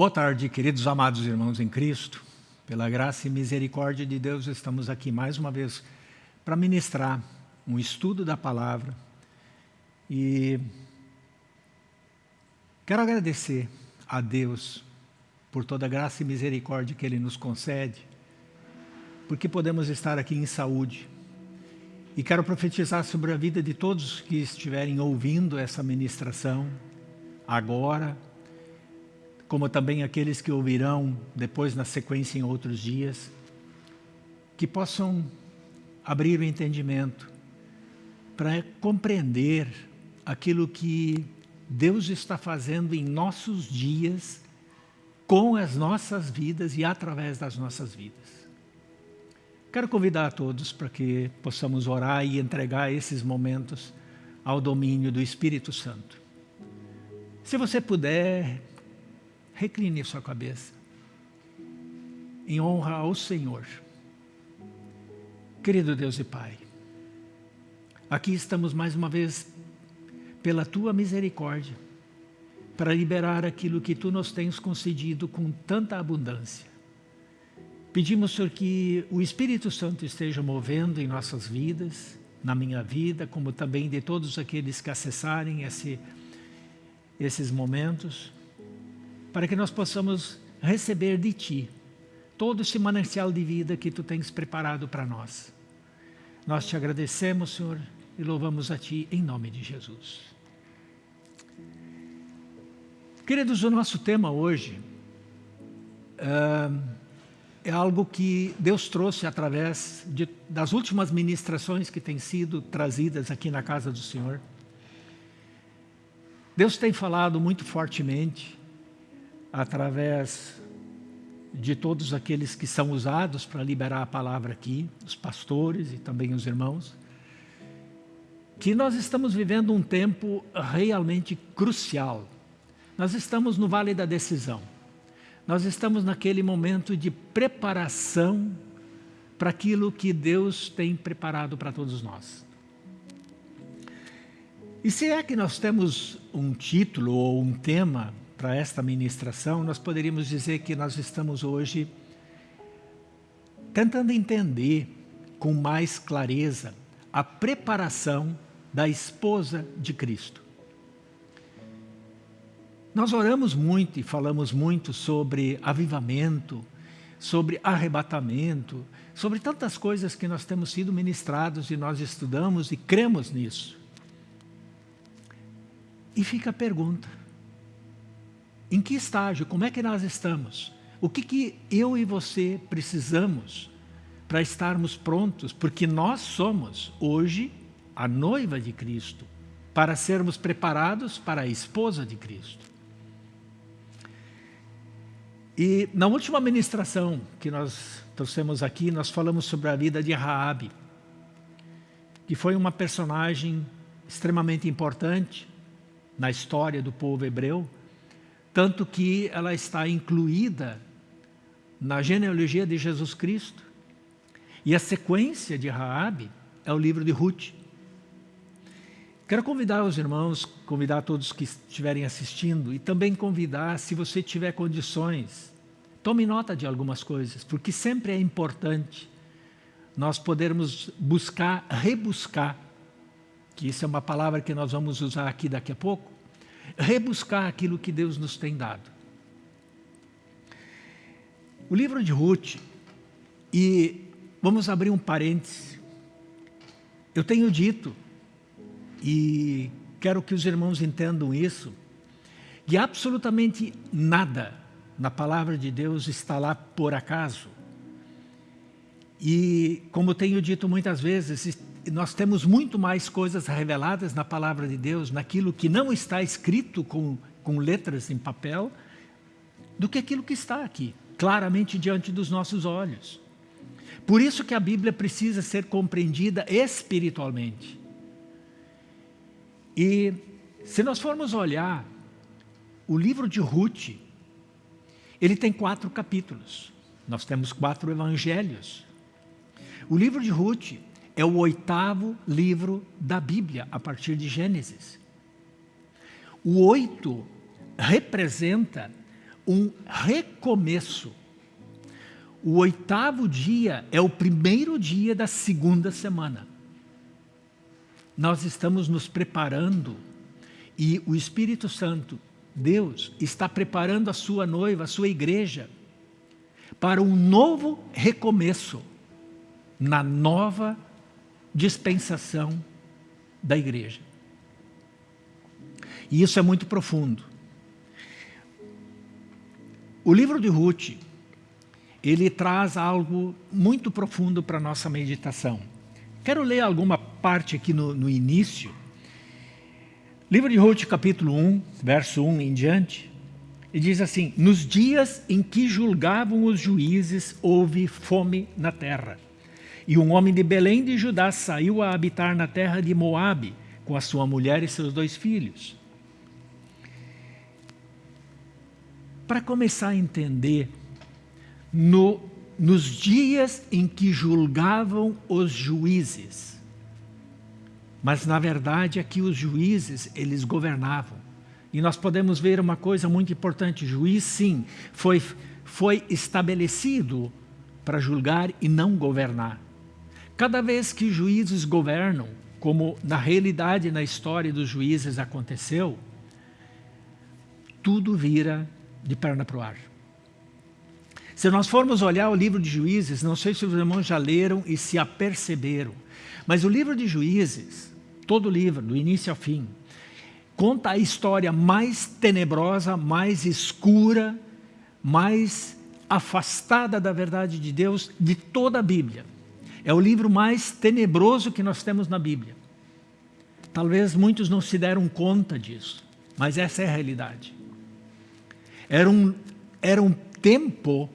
Boa tarde, queridos amados irmãos em Cristo. Pela graça e misericórdia de Deus, estamos aqui mais uma vez para ministrar um estudo da palavra. E quero agradecer a Deus por toda a graça e misericórdia que Ele nos concede, porque podemos estar aqui em saúde. E quero profetizar sobre a vida de todos que estiverem ouvindo essa ministração agora, como também aqueles que ouvirão depois na sequência em outros dias, que possam abrir o entendimento para compreender aquilo que Deus está fazendo em nossos dias, com as nossas vidas e através das nossas vidas. Quero convidar a todos para que possamos orar e entregar esses momentos ao domínio do Espírito Santo. Se você puder, recline sua cabeça em honra ao Senhor. Querido Deus e Pai, aqui estamos mais uma vez pela Tua misericórdia para liberar aquilo que Tu nos tens concedido com tanta abundância. Pedimos, Senhor, que o Espírito Santo esteja movendo em nossas vidas, na minha vida, como também de todos aqueles que acessarem esse, esses momentos, para que nós possamos receber de Ti todo esse manancial de vida que Tu tens preparado para nós. Nós te agradecemos, Senhor, e louvamos a Ti em nome de Jesus. Queridos, o nosso tema hoje uh, é algo que Deus trouxe através de, das últimas ministrações que têm sido trazidas aqui na casa do Senhor. Deus tem falado muito fortemente através de todos aqueles que são usados para liberar a palavra aqui, os pastores e também os irmãos, que nós estamos vivendo um tempo realmente crucial. Nós estamos no vale da decisão. Nós estamos naquele momento de preparação para aquilo que Deus tem preparado para todos nós. E se é que nós temos um título ou um tema para esta ministração, nós poderíamos dizer que nós estamos hoje tentando entender com mais clareza a preparação da esposa de Cristo. Nós oramos muito e falamos muito sobre avivamento, sobre arrebatamento, sobre tantas coisas que nós temos sido ministrados e nós estudamos e cremos nisso. E fica a pergunta, em que estágio, como é que nós estamos? O que, que eu e você precisamos para estarmos prontos? Porque nós somos, hoje, a noiva de Cristo, para sermos preparados para a esposa de Cristo. E na última ministração que nós trouxemos aqui, nós falamos sobre a vida de Raabe, que foi uma personagem extremamente importante na história do povo hebreu, tanto que ela está incluída na genealogia de Jesus Cristo. E a sequência de Raabe é o livro de Ruth. Quero convidar os irmãos, convidar todos que estiverem assistindo e também convidar, se você tiver condições, tome nota de algumas coisas, porque sempre é importante nós podermos buscar, rebuscar, que isso é uma palavra que nós vamos usar aqui daqui a pouco, rebuscar aquilo que Deus nos tem dado. O livro de Ruth, e vamos abrir um parêntese, eu tenho dito, e quero que os irmãos entendam isso, que absolutamente nada na palavra de Deus está lá por acaso. E, como tenho dito muitas vezes, nós temos muito mais coisas reveladas na palavra de Deus, naquilo que não está escrito com, com letras em papel, do que aquilo que está aqui, claramente diante dos nossos olhos. Por isso que a Bíblia precisa ser compreendida espiritualmente. E se nós formos olhar o livro de Ruth, ele tem quatro capítulos. Nós temos quatro evangelhos. O livro de Ruth é o oitavo livro da Bíblia, a partir de Gênesis. O oito representa um recomeço. O oitavo dia é o primeiro dia da segunda semana. Nós estamos nos preparando e o Espírito Santo, Deus, está preparando a sua noiva, a sua igreja, para um novo recomeço na nova dispensação da igreja. E isso é muito profundo. O livro de Ruth, ele traz algo muito profundo para a nossa meditação. Quero ler alguma parte aqui no, no início. Livro de Ruth, capítulo 1, verso 1 em diante, e diz assim, Nos dias em que julgavam os juízes, houve fome na terra. E um homem de Belém de Judá saiu a habitar na terra de Moabe, com a sua mulher e seus dois filhos. Para começar a entender, no, nos dias em que julgavam os juízes, mas na verdade aqui os juízes, eles governavam. E nós podemos ver uma coisa muito importante, juiz sim, foi, foi estabelecido para julgar e não governar. Cada vez que juízes governam, como na realidade na história dos juízes aconteceu, tudo vira de perna para o ar. Se nós formos olhar o livro de Juízes, não sei se os irmãos já leram e se aperceberam, mas o livro de Juízes, todo o livro, do início ao fim, conta a história mais tenebrosa, mais escura, mais afastada da verdade de Deus de toda a Bíblia. É o livro mais tenebroso que nós temos na Bíblia. Talvez muitos não se deram conta disso, mas essa é a realidade. Era um, era um tempo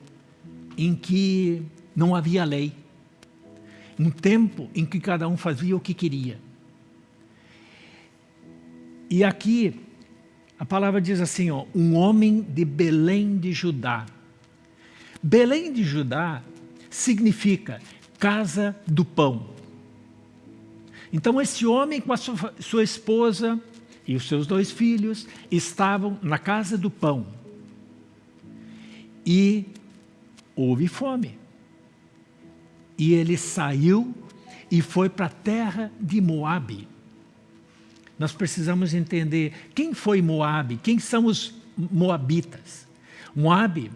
em que não havia lei. Um tempo em que cada um fazia o que queria. E aqui, a palavra diz assim, ó, um homem de Belém de Judá. Belém de Judá significa casa do pão. Então esse homem com a sua, sua esposa e os seus dois filhos estavam na casa do pão. E houve fome. E ele saiu e foi para a terra de Moabe. Nós precisamos entender quem foi Moabe, quem são os moabitas. Moabe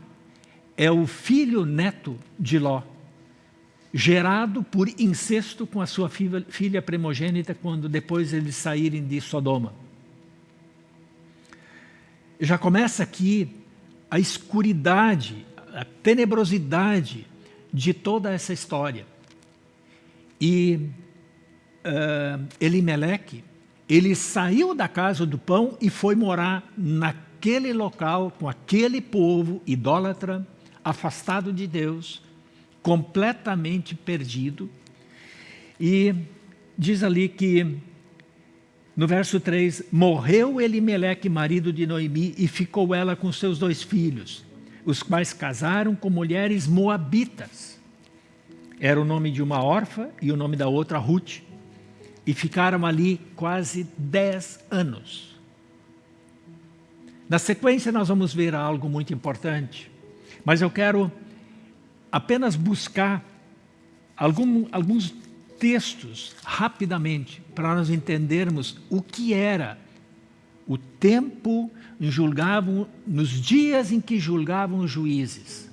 é o filho neto de Ló gerado por incesto com a sua filha, primogênita quando depois eles saírem de Sodoma. Já começa aqui a escuridade, a tenebrosidade de toda essa história. E uh, Elimeleque, ele saiu da casa do pão e foi morar naquele local, com aquele povo idólatra, afastado de Deus, completamente perdido. E diz ali que, no verso 3, morreu Elimeleque, marido de Noemi, e ficou ela com seus dois filhos, os quais casaram com mulheres moabitas. Era o nome de uma órfã e o nome da outra Ruth. E ficaram ali quase dez anos. Na sequência nós vamos ver algo muito importante, mas eu quero apenas buscar algum, alguns textos rapidamente para nós entendermos o que era o tempo em julgavam, nos dias em que julgavam os juízes.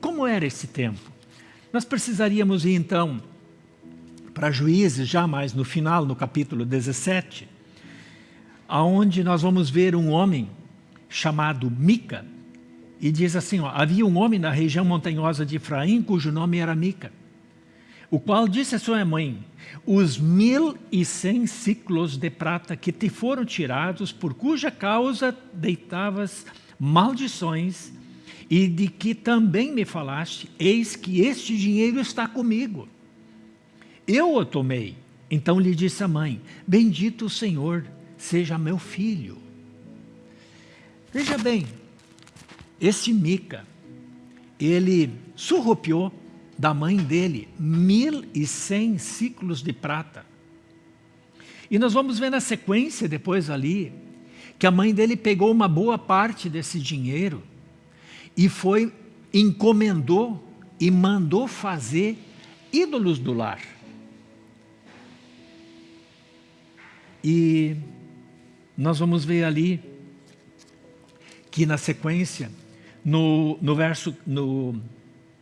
Como era esse tempo? Nós precisaríamos ir então para juízes, já mais no final, no capítulo 17, aonde nós vamos ver um homem chamado Mica, e diz assim, ó, havia um homem na região montanhosa de Efraim, cujo nome era Mica, o qual disse à sua mãe, os mil e cem ciclos de prata que te foram tirados, por cuja causa deitavas maldições, e de que também me falaste, eis que este dinheiro está comigo. Eu o tomei. Então lhe disse a mãe, bendito o Senhor, seja meu filho. Veja bem, esse Mica, ele surrupiou da mãe dele mil e cem ciclos de prata. E nós vamos ver na sequência depois ali, que a mãe dele pegou uma boa parte desse dinheiro e foi, encomendou e mandou fazer ídolos do lar. E nós vamos ver ali que na sequência, no, no verso, no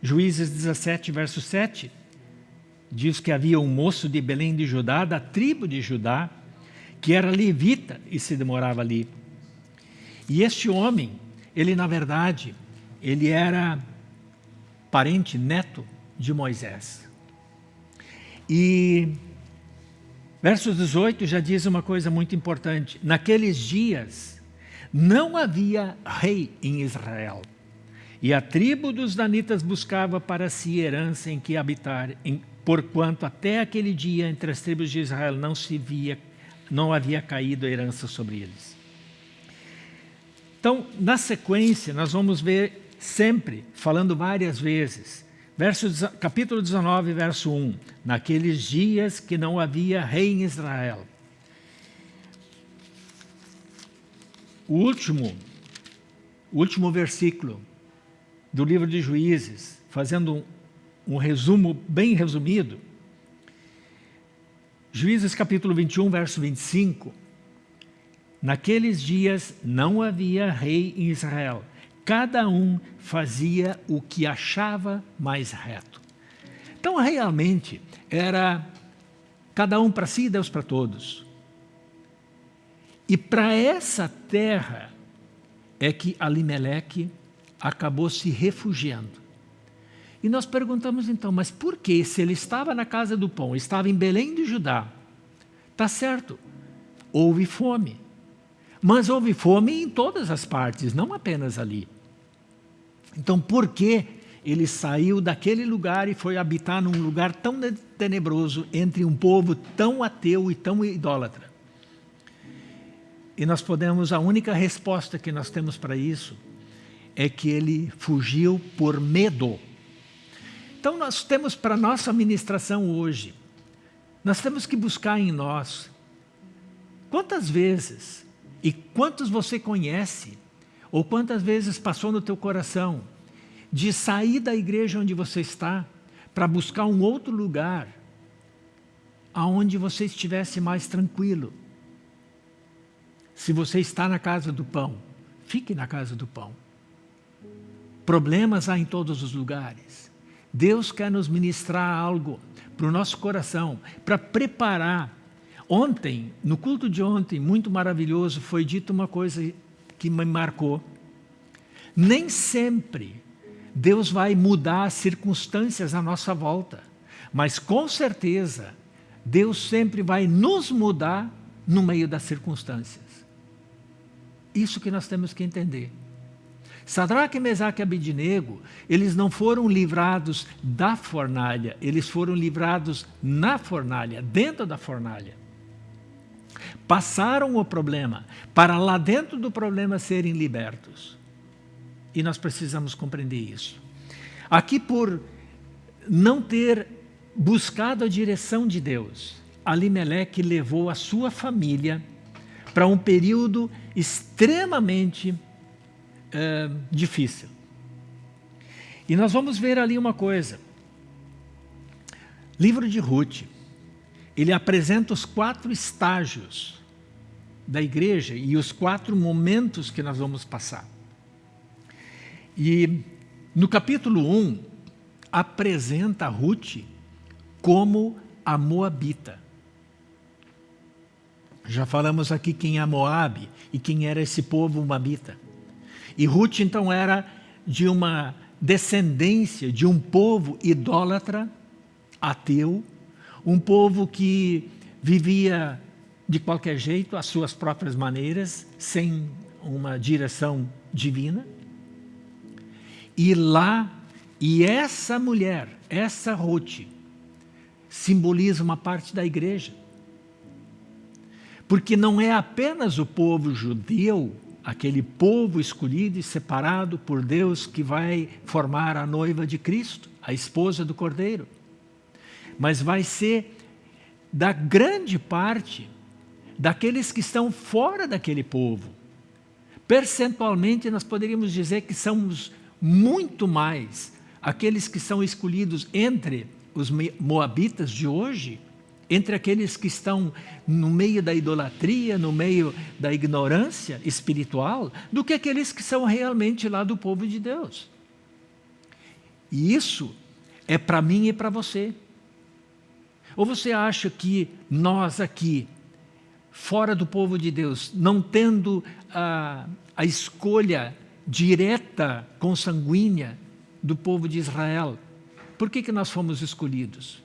Juízes 17, verso 7, diz que havia um moço de Belém de Judá, da tribo de Judá, que era levita e se demorava ali. E este homem, ele na verdade, ele era parente, neto de Moisés. E verso 18 já diz uma coisa muito importante. Naqueles dias não havia rei em Israel. E a tribo dos danitas buscava para si herança em que habitar, em, porquanto até aquele dia entre as tribos de Israel não se via, não havia caído herança sobre eles. Então, na sequência, nós vamos ver sempre, falando várias vezes, verso, capítulo 19, verso 1, naqueles dias que não havia rei em Israel. O último, o último versículo do livro de Juízes, fazendo um, um resumo bem resumido, Juízes capítulo 21, verso 25, Naqueles dias não havia rei em Israel, cada um fazia o que achava mais reto. Então, realmente, era cada um para si e Deus para todos. E para essa terra é que Alimeleque acabou se refugiando. E nós perguntamos então, mas por que se ele estava na casa do pão, estava em Belém de Judá? Tá certo, houve fome. Mas houve fome em todas as partes, não apenas ali. Então, por que ele saiu daquele lugar e foi habitar num lugar tão tenebroso entre um povo tão ateu e tão idólatra? E nós podemos, a única resposta que nós temos para isso é que ele fugiu por medo. Então nós temos para nossa administração hoje, nós temos que buscar em nós, quantas vezes e quantos você conhece, ou quantas vezes passou no teu coração, de sair da igreja onde você está, para buscar um outro lugar, aonde você estivesse mais tranquilo. Se você está na casa do pão, fique na casa do pão. Problemas há em todos os lugares. Deus quer nos ministrar algo para o nosso coração, para preparar Ontem, no culto de ontem, muito maravilhoso, foi dito uma coisa que me marcou. Nem sempre Deus vai mudar as circunstâncias à nossa volta, mas com certeza Deus sempre vai nos mudar no meio das circunstâncias. Isso que nós temos que entender. Sadraque, Mesaque e Abidinego, eles não foram livrados da fornalha, eles foram livrados na fornalha, dentro da fornalha passaram o problema para lá dentro do problema serem libertos. E nós precisamos compreender isso. Aqui por não ter buscado a direção de Deus, Alimeleque levou a sua família para um período extremamente é, difícil. E nós vamos ver ali uma coisa. Livro de Ruth, ele apresenta os quatro estágios da igreja e os quatro momentos que nós vamos passar. E no capítulo 1, apresenta Ruth como a Moabita. Já falamos aqui quem é Moabe e quem era esse povo Moabita. E Ruth então era de uma descendência de um povo idólatra, ateu, um povo que vivia de qualquer jeito, às suas próprias maneiras, sem uma direção divina. E lá, e essa mulher, essa Ruth, simboliza uma parte da igreja. Porque não é apenas o povo judeu, aquele povo escolhido e separado por Deus que vai formar a noiva de Cristo, a esposa do Cordeiro mas vai ser da grande parte daqueles que estão fora daquele povo. Percentualmente, nós poderíamos dizer que somos muito mais aqueles que são escolhidos entre os moabitas de hoje, entre aqueles que estão no meio da idolatria, no meio da ignorância espiritual, do que aqueles que são realmente lá do povo de Deus. E isso é para mim e para você. Ou você acha que nós aqui, fora do povo de Deus, não tendo a, a escolha direta, consanguínea do povo de Israel, por que, que nós fomos escolhidos?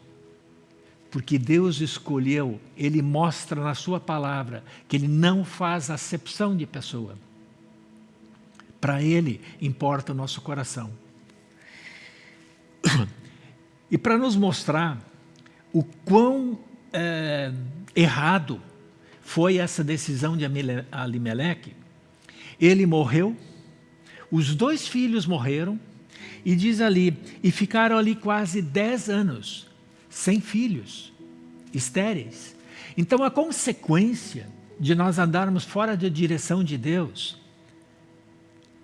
Porque Deus escolheu, Ele mostra na sua palavra que Ele não faz acepção de pessoa. Para Ele importa o nosso coração. E para nos mostrar o quão é, errado foi essa decisão de Alimeleque, ele morreu, os dois filhos morreram, e diz ali, e ficaram ali quase dez anos, sem filhos, estéreis. Então a consequência de nós andarmos fora da direção de Deus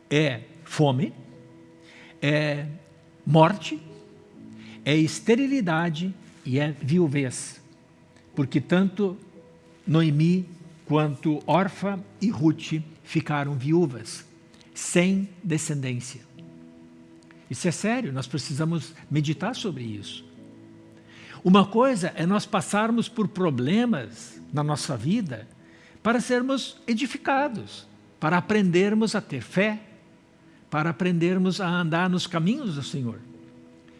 é fome, é morte, é esterilidade e é viuvez. Porque tanto Noemi quanto Orfa e Ruth ficaram viúvas, sem descendência. Isso é sério, nós precisamos meditar sobre isso. Uma coisa é nós passarmos por problemas na nossa vida para sermos edificados, para aprendermos a ter fé, para aprendermos a andar nos caminhos do Senhor.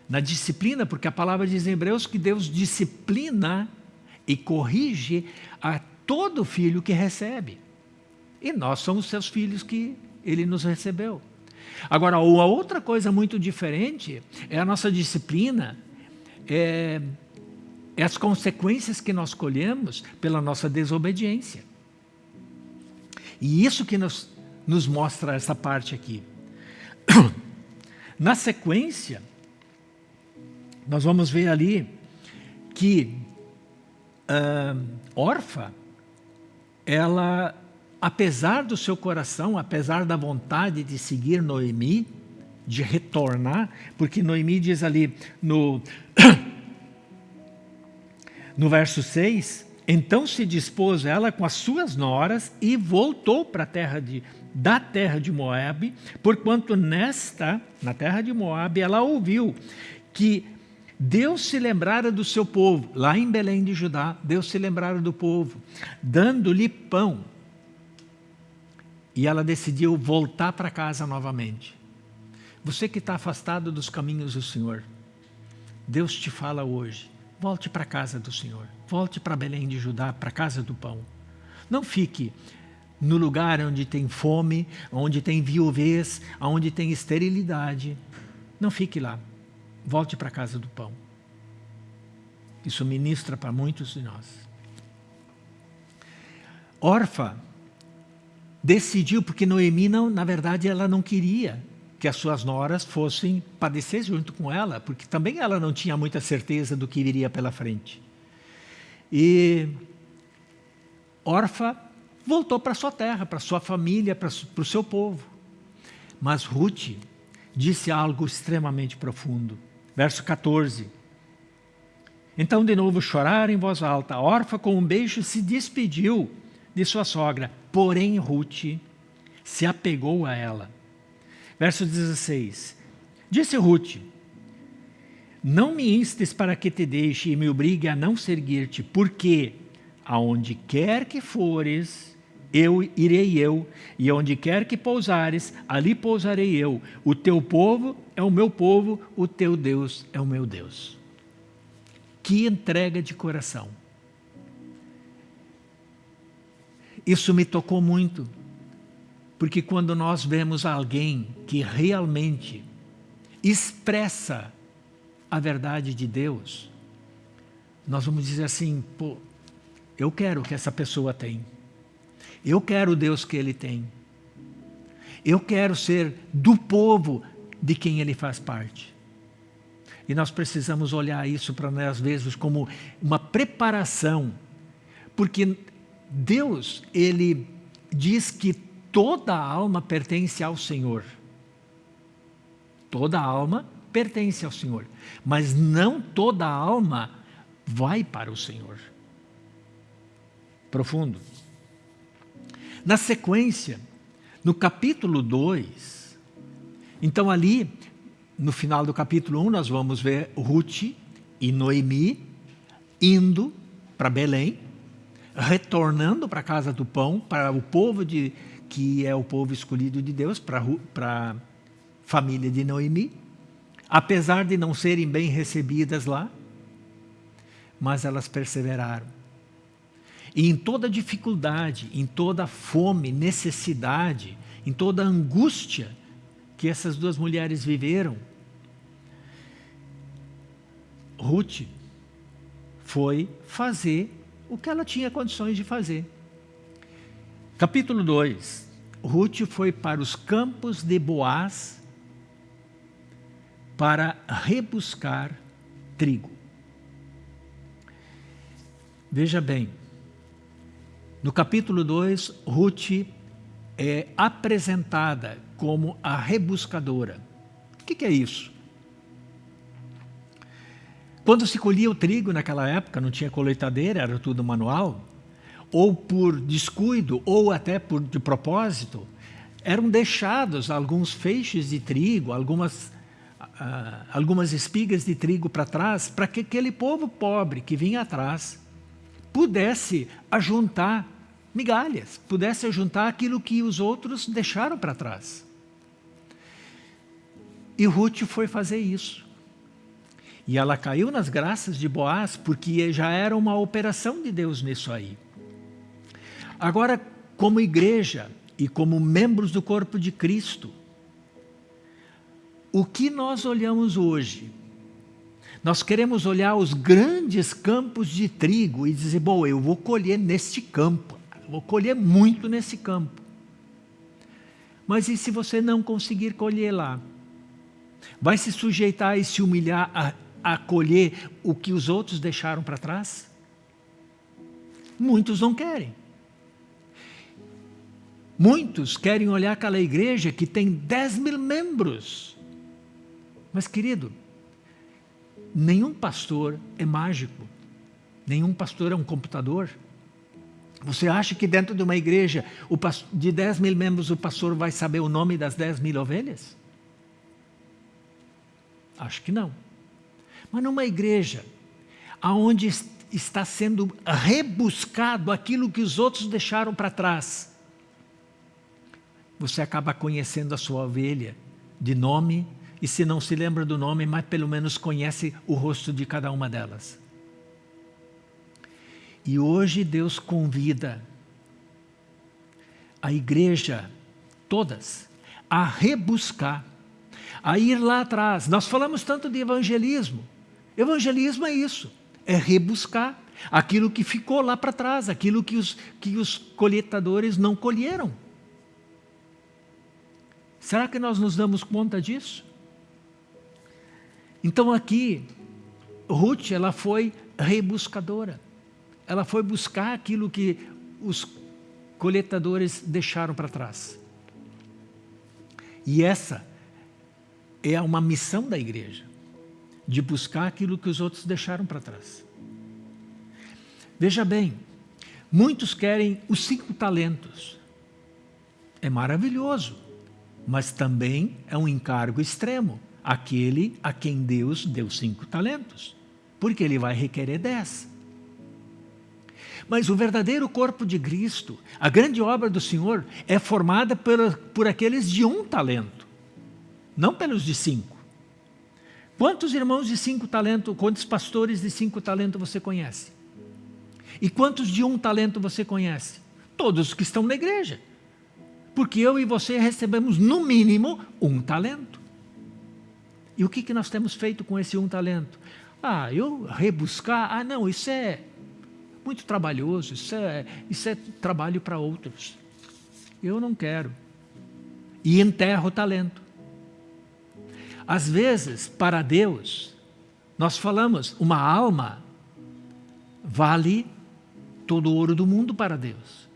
Na disciplina, porque a palavra diz em Hebreus que Deus disciplina e corrige a todo filho que recebe. E nós somos seus filhos que ele nos recebeu. Agora, uma outra coisa muito diferente é a nossa disciplina, é, é as consequências que nós colhemos pela nossa desobediência. E isso que nos, nos mostra essa parte aqui. Na sequência, nós vamos ver ali que uh, Orfa, ela apesar do seu coração, apesar da vontade de seguir Noemi, de retornar, porque Noemi diz ali no, no verso 6, então se dispôs ela com as suas noras e voltou para a terra de, da terra de Moabe, porquanto nesta, na terra de Moabe, ela ouviu que Deus se lembrara do seu povo, lá em Belém de Judá, Deus se lembrara do povo, dando-lhe pão, e ela decidiu voltar para casa novamente. Você que está afastado dos caminhos do Senhor, Deus te fala hoje, volte para a casa do Senhor, volte para Belém de Judá, para a casa do pão. Não fique no lugar onde tem fome, onde tem viuvez, onde tem esterilidade. Não fique lá, volte para a casa do pão. Isso ministra para muitos de nós. Orfa decidiu, porque Noemi, não, na verdade, ela não queria que as suas noras fossem padecer junto com ela, porque também ela não tinha muita certeza do que viria pela frente. E Orfa voltou para sua terra, para sua família, para, o seu povo. Mas Ruth disse algo extremamente profundo. Verso 14. Então de novo choraram em voz alta. Orfa com um beijo se despediu de sua sogra. Porém, Ruth se apegou a ela. Verso 16. Disse Ruth, não me instes para que te deixe e me obrigue a não seguir-te, porque aonde quer que fores, eu irei eu, e onde quer que pousares, ali pousarei eu. O teu povo é o meu povo, o teu Deus é o meu Deus. Que entrega de coração. Isso me tocou muito, porque quando nós vemos alguém que realmente expressa a verdade de Deus, nós vamos dizer assim, pô, eu quero o que essa pessoa tem. Eu quero o Deus que ele tem. Eu quero ser do povo de quem ele faz parte. E nós precisamos olhar isso para nós, às vezes, como uma preparação, porque Deus, ele diz que toda alma pertence ao Senhor. toda alma pertence ao Senhor, mas não toda alma vai para o Senhor. Profundo. Na sequência, no capítulo 2, então ali, no final do capítulo 1, um, nós vamos ver Ruth e Noemi indo para Belém, retornando para a casa do pão, para o povo de, que é o povo escolhido de Deus, para a família de Noemi, apesar de não serem bem recebidas lá, mas elas perseveraram. E em toda dificuldade, em toda fome, necessidade, em toda angústia que essas duas mulheres viveram, Ruth foi fazer o que ela tinha condições de fazer. Capítulo 2. Ruth foi para os campos de Boaz para rebuscar trigo. Veja bem, no capítulo 2, Ruth é apresentada como a rebuscadora. O que, que é isso? Quando se colhia o trigo naquela época, não tinha colheitadeira, era tudo manual, ou por descuido, ou até por de propósito, eram deixados alguns feixes de trigo, algumas, uh, algumas espigas de trigo para trás, para que aquele povo pobre que vinha atrás pudesse ajuntar migalhas, pudesse ajuntar aquilo que os outros deixaram para trás. E Ruth foi fazer isso. E ela caiu nas graças de Boaz, porque já era uma operação de Deus nisso aí. Agora, como igreja e como membros do corpo de Cristo, o que nós olhamos hoje? Nós queremos olhar os grandes campos de trigo e dizer, bom, eu vou colher neste campo, vou colher muito nesse campo. Mas e se você não conseguir colher lá? Vai se sujeitar e se humilhar a acolher o que os outros deixaram para trás? Muitos não querem. Muitos querem olhar aquela igreja que tem 10 mil membros. Mas, querido, nenhum pastor é mágico. Nenhum pastor é um computador. Você acha que dentro de uma igreja de 10 mil membros o pastor vai saber o nome das 10 mil ovelhas? Acho que não. Mas numa igreja aonde está sendo rebuscado aquilo que os outros deixaram para trás, você acaba conhecendo a sua ovelha de nome, e se não se lembra do nome, mas pelo menos conhece o rosto de cada uma delas. E hoje Deus convida a igreja, todas, a rebuscar, a ir lá atrás. Nós falamos tanto de evangelismo, Evangelismo é isso, é rebuscar aquilo que ficou lá para trás, aquilo que os, que os colheitadores não colheram. Será que nós nos damos conta disso? Então aqui, Ruth, ela foi rebuscadora. Ela foi buscar aquilo que os coletadores deixaram para trás. E essa é uma missão da igreja de buscar aquilo que os outros deixaram para trás. Veja bem, muitos querem os cinco talentos. É maravilhoso, mas também é um encargo extremo, aquele a quem Deus deu cinco talentos, porque ele vai requerer dez. Mas o verdadeiro corpo de Cristo, a grande obra do Senhor, é formada por, por aqueles de um talento, não pelos de cinco. Quantos irmãos de cinco talentos, quantos pastores de cinco talentos você conhece? E quantos de um talento você conhece? Todos os que estão na igreja. Porque eu e você recebemos, no mínimo, um talento. E o que, que nós temos feito com esse um talento? Ah, eu rebuscar, ah não, isso é muito trabalhoso, isso é, isso é trabalho para outros. Eu não quero. E enterro o talento. Às vezes, para Deus, nós falamos, uma alma vale todo o ouro do mundo para Deus.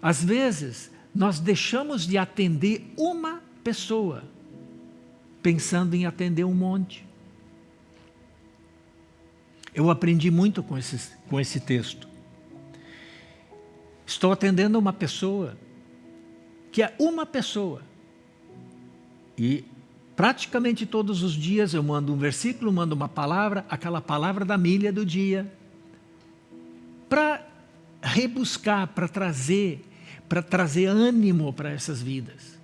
Às vezes, nós deixamos de atender uma pessoa pensando em atender um monte. Eu aprendi muito com esse, com esse texto. Estou atendendo uma pessoa, que é uma pessoa. E praticamente todos os dias eu mando um versículo, mando uma palavra, aquela palavra da milha do dia, para rebuscar, para trazer, para trazer ânimo para essas vidas.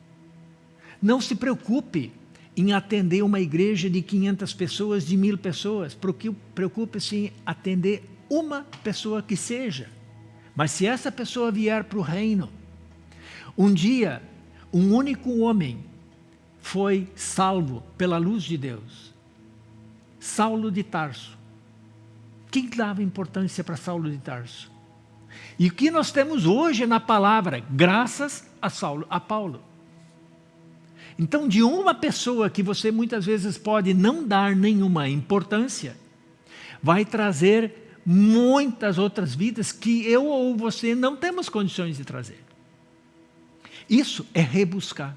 Não se preocupe em atender uma igreja de 500 pessoas, de mil pessoas. Preocupe-se em atender uma pessoa que seja. Mas se essa pessoa vier para o reino, um dia, um único homem foi salvo pela luz de Deus. Saulo de Tarso. Quem dava importância para Saulo de Tarso? E o que nós temos hoje na palavra, graças a, Saulo, a Paulo. Então, de uma pessoa que você muitas vezes pode não dar nenhuma importância, vai trazer muitas outras vidas que eu ou você não temos condições de trazer. Isso é rebuscar.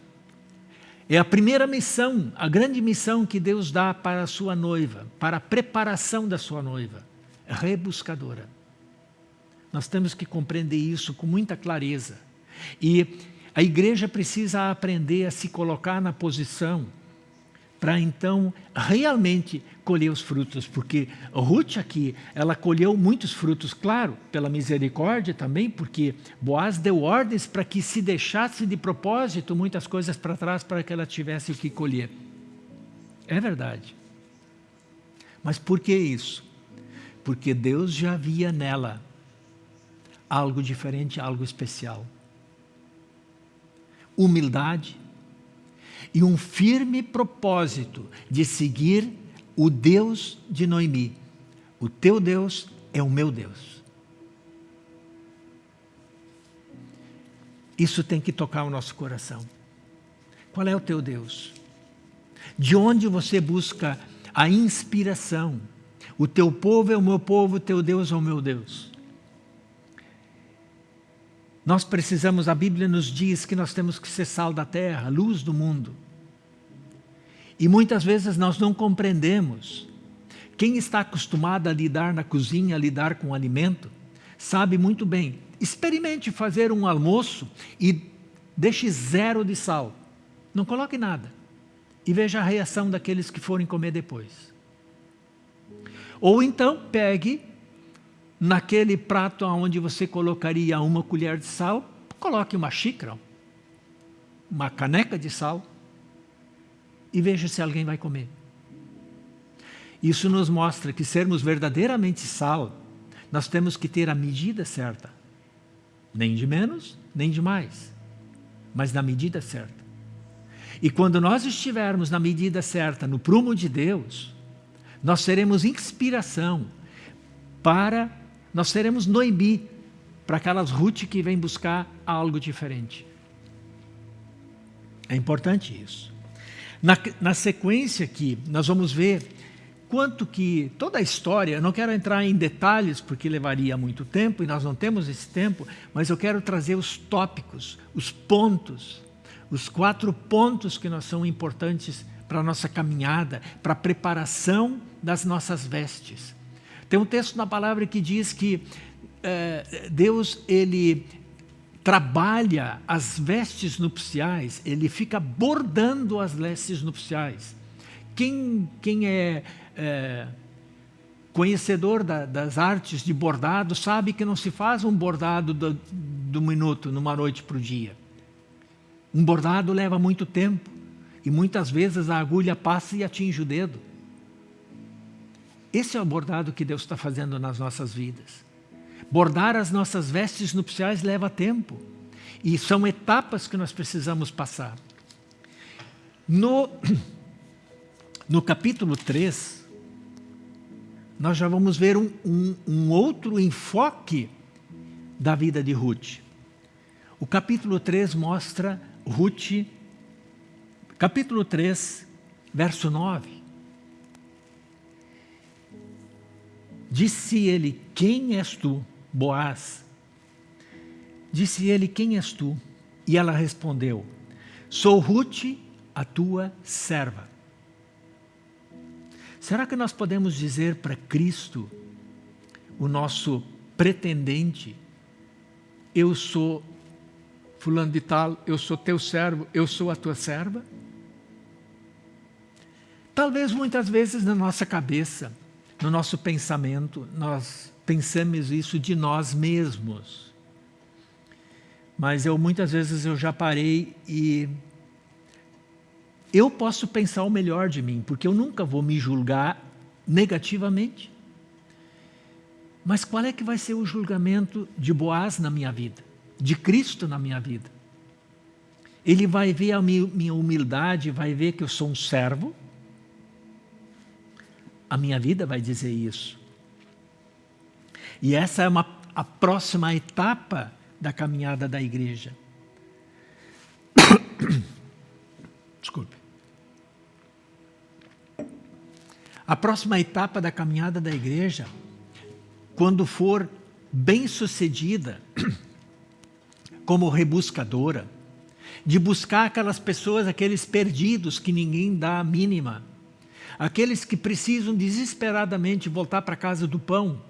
É a primeira missão, a grande missão que Deus dá para a sua noiva, para a preparação da sua noiva, é rebuscadora. Nós temos que compreender isso com muita clareza. E a igreja precisa aprender a se colocar na posição para então realmente colher os frutos, porque Ruth aqui, ela colheu muitos frutos, claro, pela misericórdia também, porque Boaz deu ordens para que se deixasse de propósito muitas coisas para trás para que ela tivesse o que colher. É verdade. Mas por que isso? Porque Deus já via nela algo diferente, algo especial humildade e um firme propósito de seguir o Deus de Noemi. O teu Deus é o meu Deus. Isso tem que tocar o nosso coração. Qual é o teu Deus? De onde você busca a inspiração? O teu povo é o meu povo, o teu Deus é o meu Deus. Nós precisamos, a Bíblia nos diz que nós temos que ser sal da terra, luz do mundo. E muitas vezes nós não compreendemos. Quem está acostumado a lidar na cozinha, a lidar com alimento, sabe muito bem. Experimente fazer um almoço e deixe zero de sal. Não coloque nada. E veja a reação daqueles que forem comer depois. Ou então pegue naquele prato onde você colocaria uma colher de sal, coloque uma xícara, uma caneca de sal e veja se alguém vai comer. Isso nos mostra que sermos verdadeiramente sal, nós temos que ter a medida certa. Nem de menos, nem de mais, mas na medida certa. E quando nós estivermos na medida certa, no prumo de Deus, nós seremos inspiração para nós seremos Noemi para aquelas Ruth que vêm buscar algo diferente. É importante isso. Na, na sequência aqui, nós vamos ver quanto que toda a história, eu não quero entrar em detalhes porque levaria muito tempo e nós não temos esse tempo, mas eu quero trazer os tópicos, os pontos, os quatro pontos que nós são importantes para a nossa caminhada, para a preparação das nossas vestes. Tem um texto na palavra que diz que é, Deus, ele trabalha as vestes nupciais, ele fica bordando as vestes nupciais. Quem, quem é, é conhecedor da, das artes de bordado sabe que não se faz um bordado do, do minuto, numa noite para o dia. Um bordado leva muito tempo e muitas vezes a agulha passa e atinge o dedo. Esse é o bordado que Deus está fazendo nas nossas vidas. Bordar as nossas vestes nupciais leva tempo. E são etapas que nós precisamos passar. No, no capítulo 3, nós já vamos ver um, um, um outro enfoque da vida de Ruth. O capítulo 3 mostra Ruth, capítulo 3, verso 9. Disse ele, quem és tu? Boaz. Disse ele, quem és tu? E ela respondeu, sou Ruth, a tua serva. Será que nós podemos dizer para Cristo, o nosso pretendente, eu sou fulano de tal, eu sou teu servo, eu sou a tua serva? Talvez muitas vezes na nossa cabeça, no nosso pensamento, nós pensamos isso de nós mesmos. Mas eu muitas vezes eu já parei e eu posso pensar o melhor de mim, porque eu nunca vou me julgar negativamente. Mas qual é que vai ser o julgamento de Boaz na minha vida? De Cristo na minha vida? Ele vai ver a minha humildade, vai ver que eu sou um servo. A minha vida vai dizer isso. E essa é uma, a próxima etapa da caminhada da igreja. Desculpe. A próxima etapa da caminhada da igreja, quando for bem sucedida, como rebuscadora, de buscar aquelas pessoas, aqueles perdidos que ninguém dá a mínima, aqueles que precisam desesperadamente voltar para a casa do pão.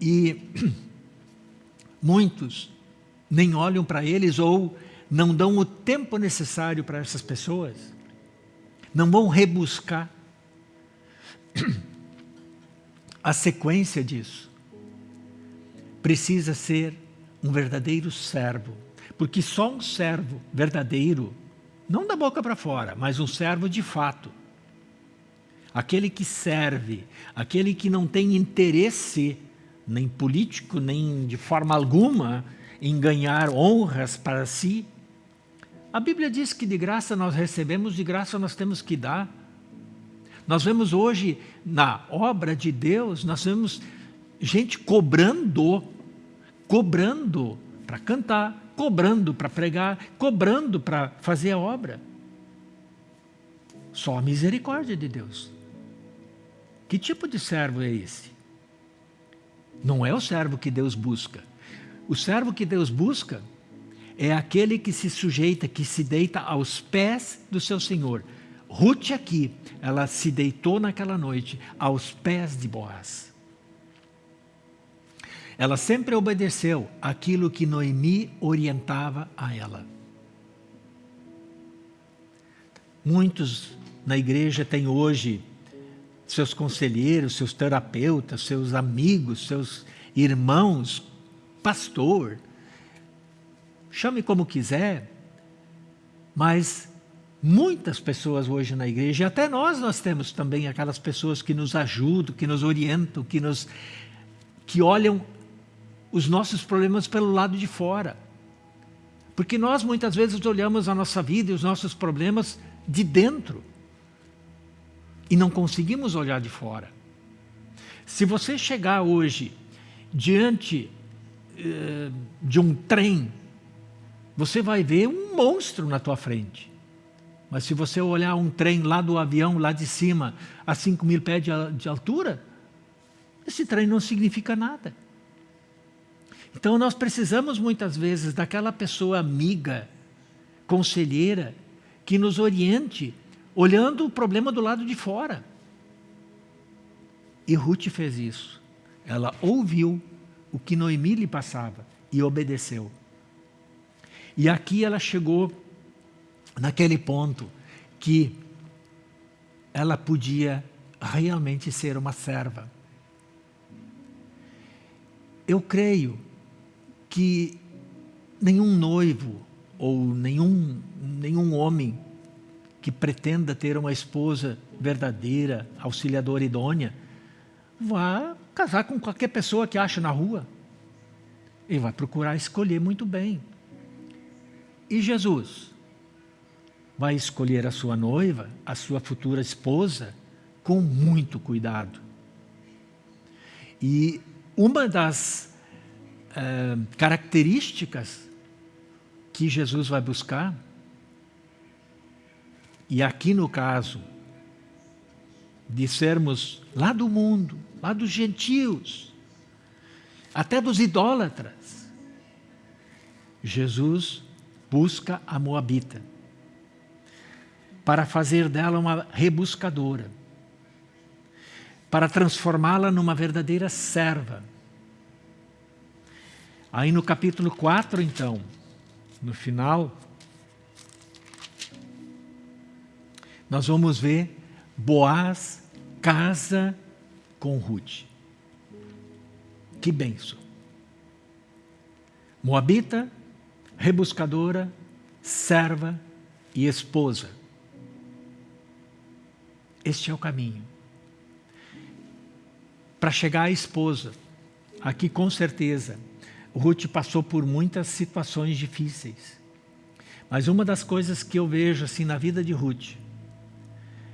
E muitos nem olham para eles ou não dão o tempo necessário para essas pessoas, não vão rebuscar a sequência disso. Precisa ser um verdadeiro servo, porque só um servo verdadeiro, não da boca para fora, mas um servo de fato, aquele que serve, aquele que não tem interesse, nem político, nem de forma alguma, em ganhar honras para si, a Bíblia diz que de graça nós recebemos, de graça nós temos que dar. Nós vemos hoje, na obra de Deus, nós vemos gente cobrando, cobrando para cantar, cobrando para pregar, cobrando para fazer a obra. Só a misericórdia de Deus. Que tipo de servo é esse? Não é o servo que Deus busca. O servo que Deus busca é aquele que se sujeita, que se deita aos pés do seu Senhor. Ruth aqui, ela se deitou naquela noite aos pés de Boaz. Ela sempre obedeceu aquilo que Noemi orientava a ela. Muitos na igreja têm hoje seus conselheiros, seus terapeutas, seus amigos, seus irmãos, pastor, chame como quiser, mas muitas pessoas hoje na igreja, e até nós, nós temos também aquelas pessoas que nos ajudam, que nos orientam, que, nos, que olham os nossos problemas pelo lado de fora. Porque nós muitas vezes olhamos a nossa vida e os nossos problemas de dentro e não conseguimos olhar de fora. Se você chegar hoje diante eh, de um trem você vai ver um monstro na tua frente. Mas se você olhar um trem lá do avião, lá de cima, a 5 mil pés de, de altura, esse trem não significa nada. Então nós precisamos muitas vezes daquela pessoa amiga, conselheira, que nos oriente, olhando o problema do lado de fora. E Ruth fez isso. Ela ouviu o que Noemi lhe passava e obedeceu. E aqui ela chegou naquele ponto que ela podia realmente ser uma serva. Eu creio que nenhum noivo ou nenhum, nenhum homem que pretenda ter uma esposa verdadeira, auxiliadora idônea, vá casar com qualquer pessoa que acha na rua. Ele vai procurar escolher muito bem. E Jesus vai escolher a sua noiva, a sua futura esposa, com muito cuidado. E uma das uh, características que Jesus vai buscar, e aqui no caso de sermos lá do mundo, lá dos gentios, até dos idólatras, Jesus busca a Moabita para fazer dela uma rebuscadora. para transformá-la numa verdadeira serva. Aí no capítulo 4, então, no final, nós vamos ver Boaz casa com Ruth. Que benção! Moabita, rebuscadora, serva e esposa. Este é o caminho. Para chegar à esposa, aqui com certeza, Ruth passou por muitas situações difíceis. Mas uma das coisas que eu vejo assim na vida de Ruth,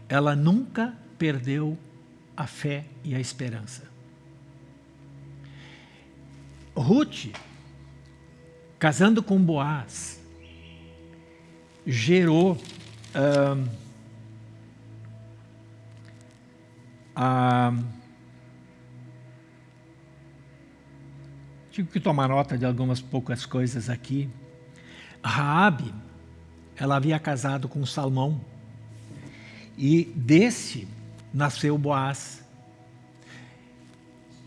ela nunca perdeu a fé e a esperança. Ruth, casando com Boaz, gerou a Tive que tomar nota de algumas poucas coisas aqui. Raabe, ela havia casado com Salmão. E desse nasceu Boaz.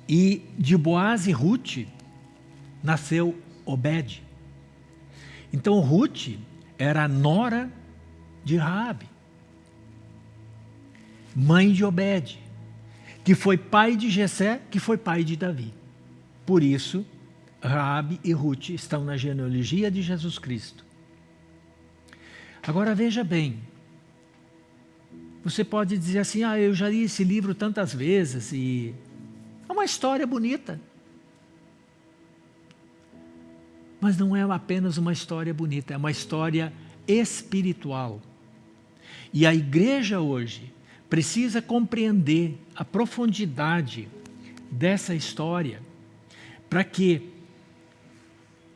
E de Boaz e Ruth nasceu Obed. Então Ruth era a nora de Raabe, mãe de Obed, que foi pai de Jessé, que foi pai de Davi. Por isso, Raabe e Ruth estão na genealogia de Jesus Cristo. Agora veja bem, você pode dizer assim, ah, eu já li esse livro tantas vezes e é uma história bonita. Mas não é apenas uma história bonita, é uma história espiritual. E a igreja hoje precisa compreender a profundidade dessa história para que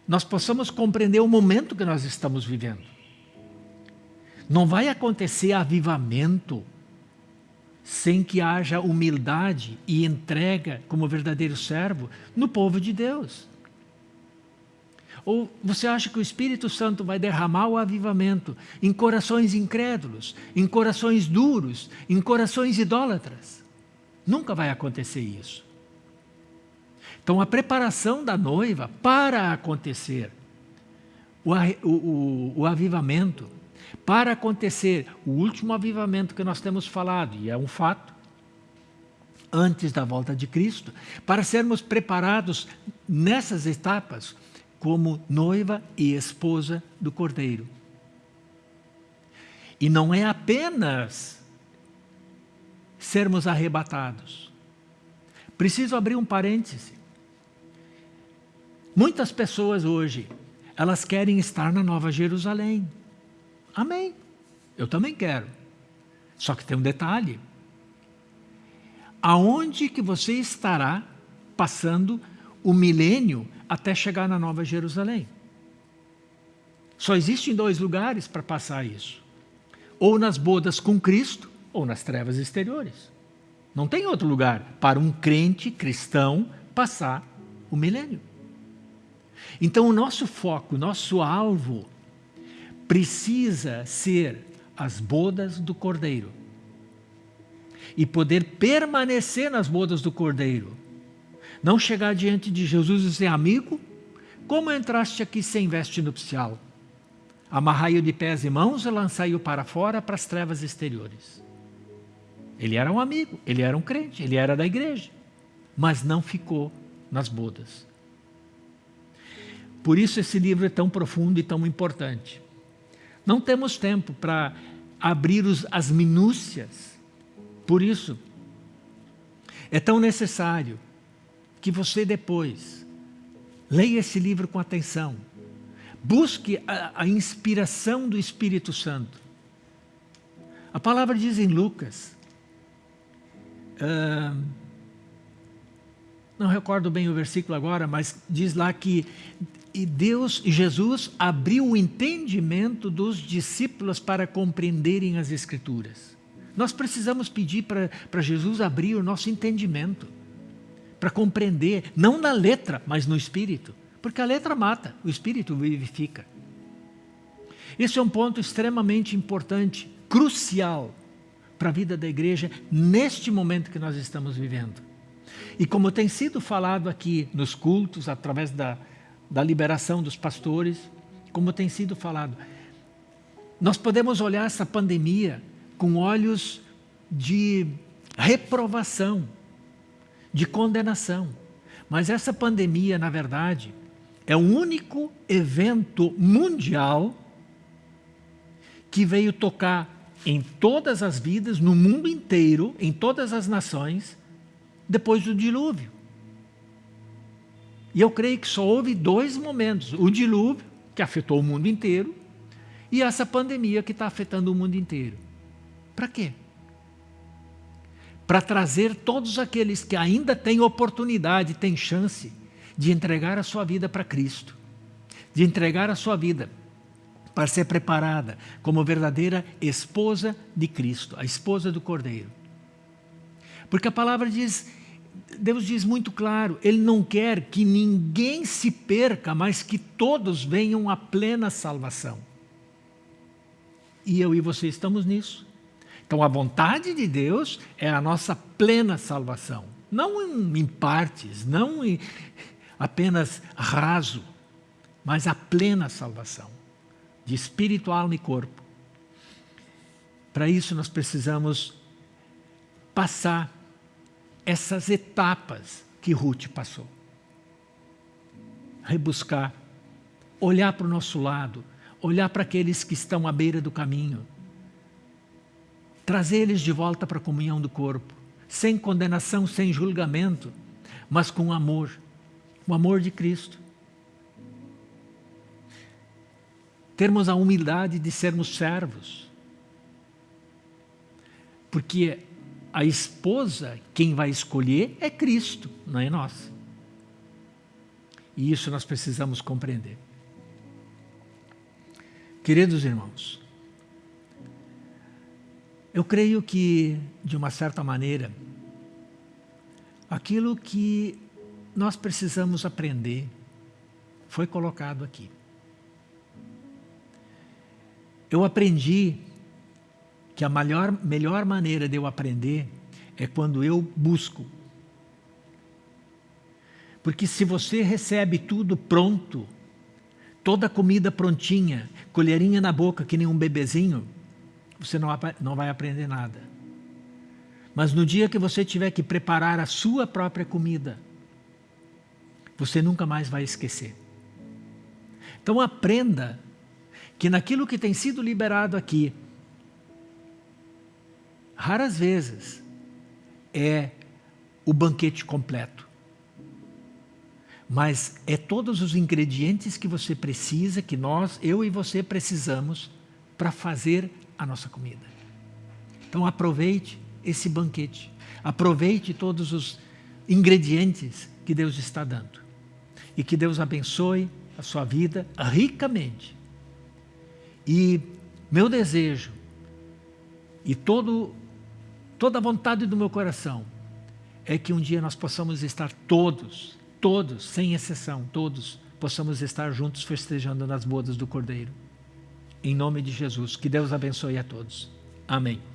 nós possamos compreender o momento que nós estamos vivendo. Não vai acontecer avivamento sem que haja humildade e entrega como verdadeiro servo no povo de Deus. Ou você acha que o Espírito Santo vai derramar o avivamento em corações incrédulos, em corações duros, em corações idólatras? Nunca vai acontecer isso. Então, a preparação da noiva para acontecer o, o, o, o avivamento, para acontecer o último avivamento que nós temos falado, e é um fato, antes da volta de Cristo, para sermos preparados nessas etapas como noiva e esposa do Cordeiro. E não é apenas sermos arrebatados. Preciso abrir um parêntese. Muitas pessoas hoje, elas querem estar na Nova Jerusalém. Amém. Eu também quero. Só que tem um detalhe. Aonde que você estará passando o milênio até chegar na Nova Jerusalém? Só existem dois lugares para passar isso. Ou nas bodas com Cristo, ou nas trevas exteriores. Não tem outro lugar para um crente cristão passar o milênio. Então, o nosso foco, o nosso alvo, precisa ser as bodas do Cordeiro. E poder permanecer nas bodas do Cordeiro. Não chegar diante de Jesus e dizer, amigo, como entraste aqui sem veste nupcial? Amarrai-o de pés e mãos e lançai-o para fora para as trevas exteriores. Ele era um amigo, ele era um crente, ele era da igreja, mas não ficou nas bodas. Por isso esse livro é tão profundo e tão importante. Não temos tempo para abrir os, as minúcias. Por isso, é tão necessário que você depois leia esse livro com atenção. Busque a, a inspiração do Espírito Santo. A palavra diz em Lucas, uh, não recordo bem o versículo agora, mas diz lá que e Deus, Jesus, abriu o entendimento dos discípulos para compreenderem as Escrituras. Nós precisamos pedir para Jesus abrir o nosso entendimento, para compreender, não na letra, mas no Espírito. Porque a letra mata, o Espírito vivifica. Esse é um ponto extremamente importante, crucial, para a vida da igreja neste momento que nós estamos vivendo. E como tem sido falado aqui nos cultos, através da, da liberação dos pastores, como tem sido falado, nós podemos olhar essa pandemia com olhos de reprovação, de condenação. Mas essa pandemia, na verdade, é o único evento mundial que veio tocar em todas as vidas, no mundo inteiro, em todas as nações, depois do dilúvio. E eu creio que só houve dois momentos: o dilúvio, que afetou o mundo inteiro, e essa pandemia que está afetando o mundo inteiro. Para quê? Para trazer todos aqueles que ainda têm oportunidade, têm chance de entregar a sua vida para Cristo, de entregar a sua vida para ser preparada como verdadeira esposa de Cristo, a esposa do Cordeiro. Porque a palavra diz, Deus diz muito claro, Ele não quer que ninguém se perca, mas que todos venham à plena salvação. E eu e você estamos nisso. Então a vontade de Deus é a nossa plena salvação. Não em partes, não em apenas raso, mas a plena salvação de espírito, alma e corpo. Para isso nós precisamos passar essas etapas que Ruth passou. Rebuscar, olhar para o nosso lado, olhar para aqueles que estão à beira do caminho, trazer eles de volta para a comunhão do corpo, sem condenação, sem julgamento, mas com amor, o amor de Cristo. termos a humildade de sermos servos. Porque a esposa, quem vai escolher é Cristo, não é nós. E isso nós precisamos compreender. Queridos irmãos, eu creio que, de uma certa maneira, aquilo que nós precisamos aprender foi colocado aqui. Eu aprendi que a melhor, melhor maneira de eu aprender é quando eu busco. Porque se você recebe tudo pronto, toda a comida prontinha, colherinha na boca, que nem um bebezinho, você não, não vai aprender nada. Mas no dia que você tiver que preparar a sua própria comida, você nunca mais vai esquecer. Então aprenda que naquilo que tem sido liberado aqui, raras vezes é o banquete completo. Mas é todos os ingredientes que você precisa, que nós, eu e você precisamos para fazer a nossa comida. Então aproveite esse banquete. Aproveite todos os ingredientes que Deus está dando. E que Deus abençoe a sua vida ricamente e meu desejo e todo, toda a vontade do meu coração é que um dia nós possamos estar todos, todos, sem exceção, todos, possamos estar juntos festejando nas bodas do Cordeiro. Em nome de Jesus, que Deus abençoe a todos. Amém.